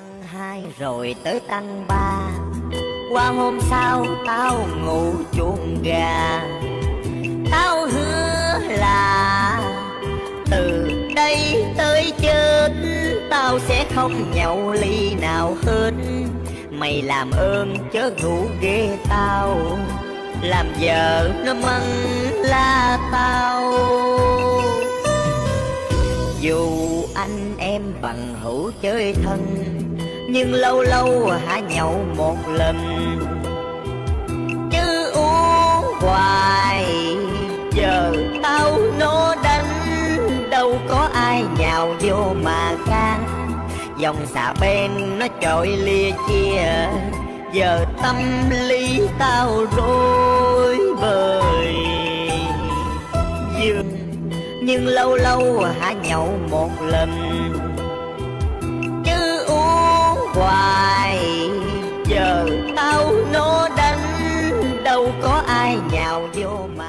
tăng hai rồi tới tăng ba. Qua hôm sau tao ngủ chuồng gà. Tao hứa là từ đây tới chết tao sẽ không nhậu ly nào hết. Mày làm ơn chớ ngủ ghê tao, làm vợ nó măng la tao. Dù anh em bằng hữu chơi thân nhưng lâu lâu hả nhậu một lần. Chứ uống hoài, Giờ tao nó đánh. Đâu có ai nhào vô mà can. Dòng xà bên nó trội lia chia. Giờ tâm lý tao rối bời. Dương nhưng lâu lâu hả nhậu một lần. Tao nó đánh. Đâu có ai nhào vô mà